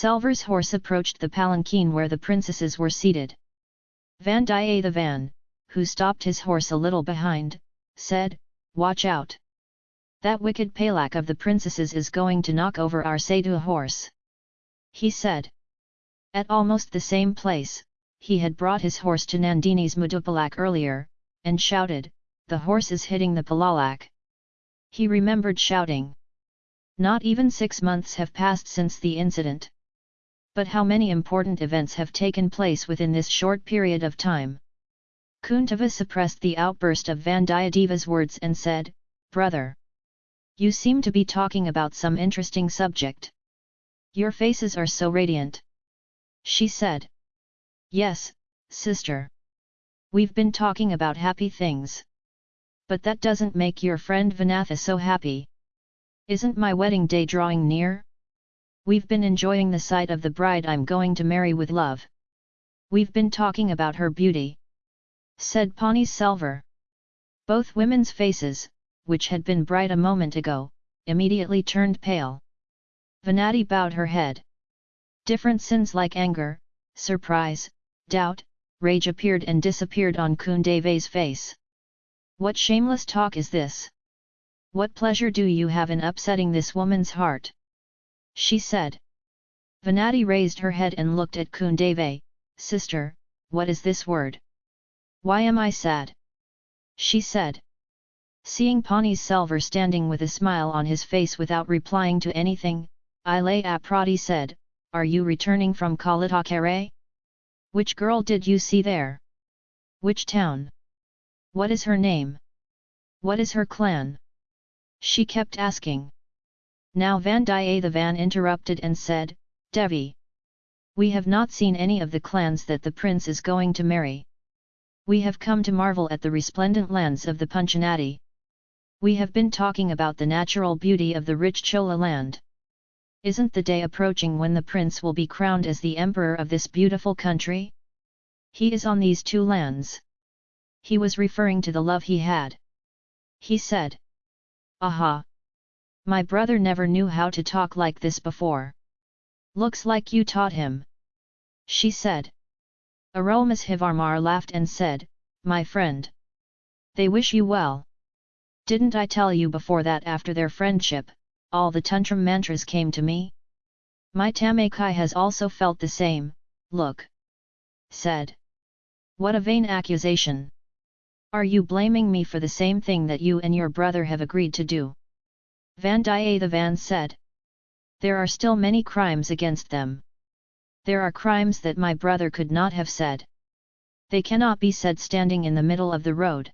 Selvar's horse approached the palanquin where the princesses were seated. Vandia the van, who stopped his horse a little behind, said, Watch out! That wicked Palak of the princesses is going to knock over our Satu horse. He said. At almost the same place, he had brought his horse to Nandini's Mudupalak earlier, and shouted, the horse is hitting the Palalak. He remembered shouting. Not even six months have passed since the incident. But how many important events have taken place within this short period of time? Kuntava suppressed the outburst of Vandiyadeva's words and said, Brother! You seem to be talking about some interesting subject. Your faces are so radiant. She said. Yes, sister. We've been talking about happy things. But that doesn't make your friend Vanatha so happy. Isn't my wedding day drawing near? We've been enjoying the sight of the bride I'm going to marry with love. We've been talking about her beauty. Said Pani Selvar. Both women's faces, which had been bright a moment ago, immediately turned pale. Vanati bowed her head. Different sins like anger, surprise, doubt, rage appeared and disappeared on Kundave's face. What shameless talk is this? What pleasure do you have in upsetting this woman's heart? She said. Vanati raised her head and looked at Kundave, Sister, what is this word? Why am I sad? She said. Seeing Pani Selvar standing with a smile on his face without replying to anything, Ilay Aprati said, Are you returning from Kalitakare? Which girl did you see there? Which town? What is her name? What is her clan? She kept asking. Now Vandiyathevan interrupted and said, Devi. We have not seen any of the clans that the prince is going to marry. We have come to marvel at the resplendent lands of the Punchanati. We have been talking about the natural beauty of the rich Chola land. Isn't the day approaching when the prince will be crowned as the emperor of this beautiful country? He is on these two lands. He was referring to the love he had. He said. Aha! My brother never knew how to talk like this before. Looks like you taught him. She said. Arulmozhivarmar laughed and said, My friend. They wish you well. Didn't I tell you before that after their friendship, all the tantrum mantras came to me? My Tamakai has also felt the same, look. Said. What a vain accusation! Are you blaming me for the same thing that you and your brother have agreed to do? Vandiyathevan said. There are still many crimes against them. There are crimes that my brother could not have said. They cannot be said standing in the middle of the road.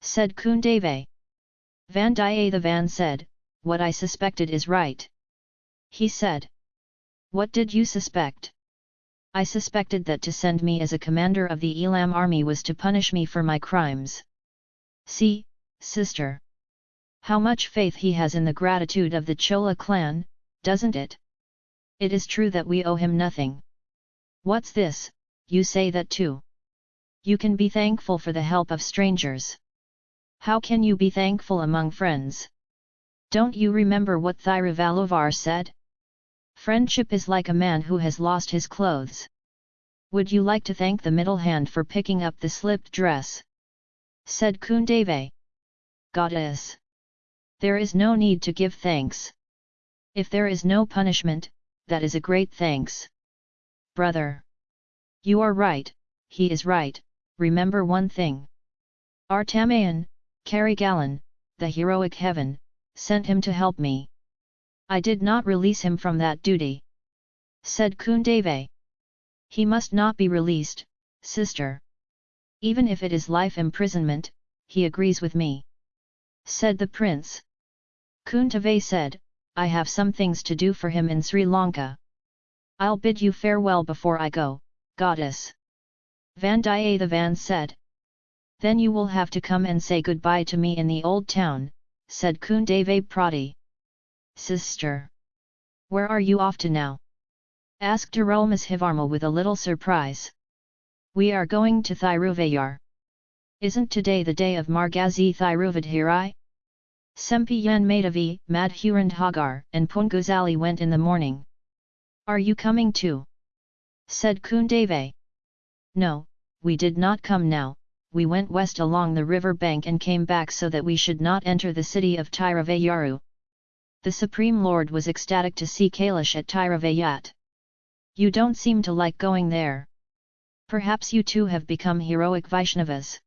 Said Kundave. Vandiyathevan said, What I suspected is right. He said. What did you suspect? I suspected that to send me as a commander of the Elam army was to punish me for my crimes. See, sister. How much faith he has in the gratitude of the Chola clan, doesn't it? It is true that we owe him nothing. What's this, you say that too? You can be thankful for the help of strangers. How can you be thankful among friends? Don't you remember what Thiruvallur said? Friendship is like a man who has lost his clothes. Would you like to thank the middle hand for picking up the slipped dress? Said Kundave. Goddess! There is no need to give thanks. If there is no punishment, that is a great thanks. Brother! You are right, he is right, remember one thing. Artamayan, Karigalan, the heroic heaven, sent him to help me. I did not release him from that duty. Said Kundave. He must not be released, sister. Even if it is life imprisonment, he agrees with me. Said the prince. Kuntave said, I have some things to do for him in Sri Lanka. I'll bid you farewell before I go, goddess. Vandiyathevan said. Then you will have to come and say goodbye to me in the old town, said Kundave Prati. Sister! Where are you off to now? asked Arulmozhivarmar with a little surprise. We are going to Thiruvayur. Isn't today the day of Margazi Thiruvadhirai? Sempiyan Madhavi, Madhurand Hagar and Punguzali went in the morning. Are you coming too? said Kundave. No, we did not come now, we went west along the river bank and came back so that we should not enter the city of Tiruvayaru. The Supreme Lord was ecstatic to see Kailash at Tiruvayat. You don't seem to like going there. Perhaps you too have become heroic Vaishnavas.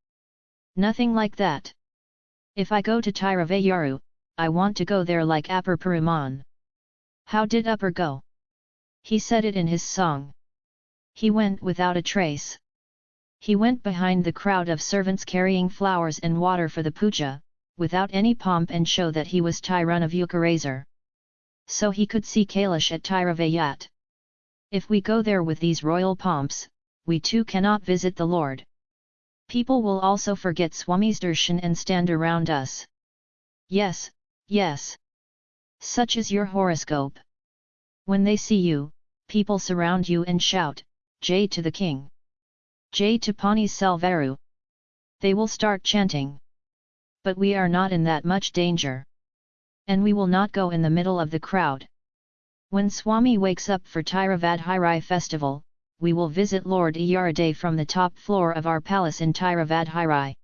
Nothing like that. If I go to Tiruvayuru, I want to go there like Upper Peruman. How did Upper go? He said it in his song. He went without a trace. He went behind the crowd of servants carrying flowers and water for the puja, without any pomp and show that he was Tyrun of Ukarazer. So he could see Kailash at Tiruvayat. If we go there with these royal pomps, we too cannot visit the Lord. People will also forget Swami's darshan and stand around us. Yes, yes. Such is your horoscope. When they see you, people surround you and shout, Jay to the king. Jay to Pani Selvaru. They will start chanting. But we are not in that much danger. And we will not go in the middle of the crowd. When Swami wakes up for Tiruvadhirai festival, we will visit Lord Iyarade from the top floor of our palace in Tiruvadhirai.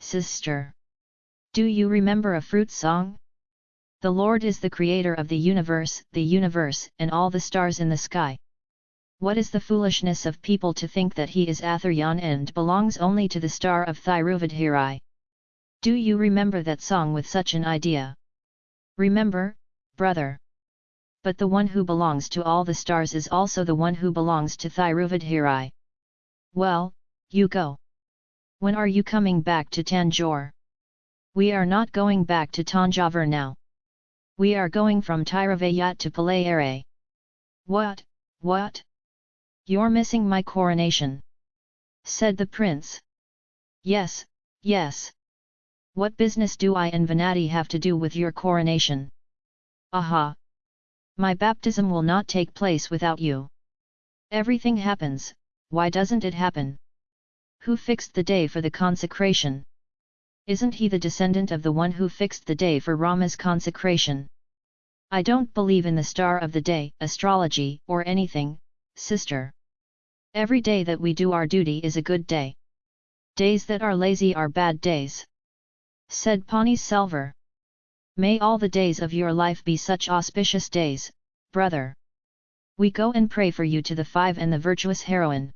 Sister! Do you remember a fruit song? The Lord is the creator of the universe, the universe, and all the stars in the sky. What is the foolishness of people to think that he is Atharyan and belongs only to the star of Thiruvadhirai? Do you remember that song with such an idea? Remember, brother. But the one who belongs to all the stars is also the one who belongs to Thiruvadhirai. Well, you go. When are you coming back to Tanjore? We are not going back to Tanjavur now. We are going from Tiruvayat to Palayare. What, what? You're missing my coronation. Said the prince. Yes, yes. What business do I and Venati have to do with your coronation? Aha! My baptism will not take place without you. Everything happens, why doesn't it happen? Who fixed the day for the consecration? Isn't he the descendant of the one who fixed the day for Rama's consecration? I don't believe in the star of the day, astrology, or anything, sister. Every day that we do our duty is a good day. Days that are lazy are bad days. Said Pani Selvar. May all the days of your life be such auspicious days, brother. We go and pray for you to the five and the virtuous heroine.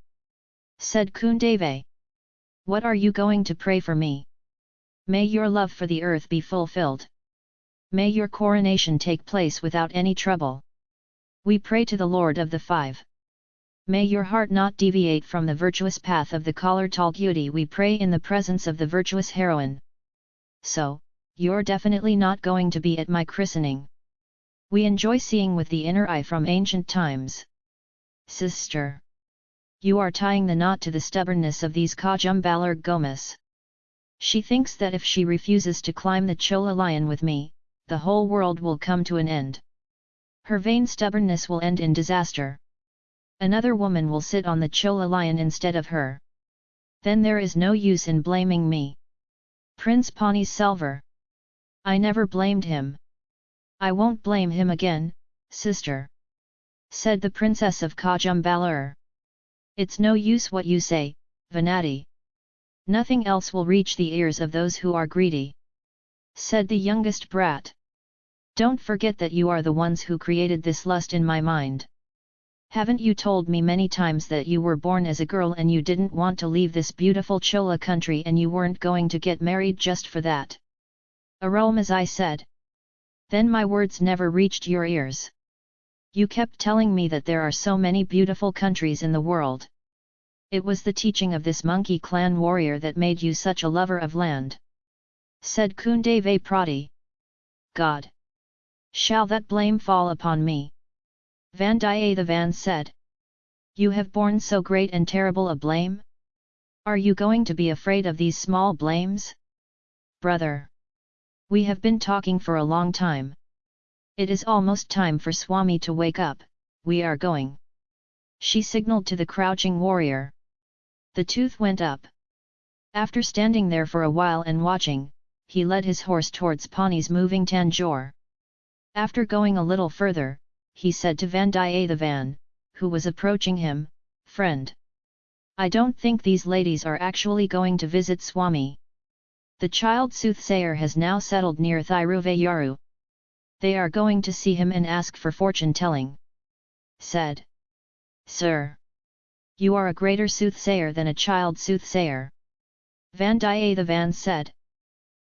Said Kundave. What are you going to pray for me? May your love for the earth be fulfilled. May your coronation take place without any trouble. We pray to the Lord of the Five. May your heart not deviate from the virtuous path of the Collar Talgudi we pray in the presence of the virtuous heroine. So, you're definitely not going to be at my christening. We enjoy seeing with the inner eye from ancient times. Sister! You are tying the knot to the stubbornness of these Kajumbalar Gomas. She thinks that if she refuses to climb the Chola lion with me, the whole world will come to an end. Her vain stubbornness will end in disaster. Another woman will sit on the Chola lion instead of her. Then there is no use in blaming me. Prince Pani Selvar. I never blamed him. I won't blame him again, sister. Said the princess of Kajumbalur. It's no use what you say, Venati. Nothing else will reach the ears of those who are greedy. Said the youngest brat. Don't forget that you are the ones who created this lust in my mind. Haven't you told me many times that you were born as a girl and you didn't want to leave this beautiful Chola country and you weren't going to get married just for that? I said. Then my words never reached your ears. You kept telling me that there are so many beautiful countries in the world. It was the teaching of this monkey clan warrior that made you such a lover of land. Said Kundave Prati. God! Shall that blame fall upon me? Vandiyathevan said. You have borne so great and terrible a blame? Are you going to be afraid of these small blames? Brother! We have been talking for a long time. It is almost time for Swami to wake up, we are going. She signalled to the crouching warrior. The tooth went up. After standing there for a while and watching, he led his horse towards Pani's moving Tanjore. After going a little further, he said to Vandiyathevan, who was approaching him, Friend! I don't think these ladies are actually going to visit Swami. The child soothsayer has now settled near Thiruvayaru. They are going to see him and ask for fortune telling. Said. Sir! You are a greater soothsayer than a child soothsayer. Vandiyathevan said.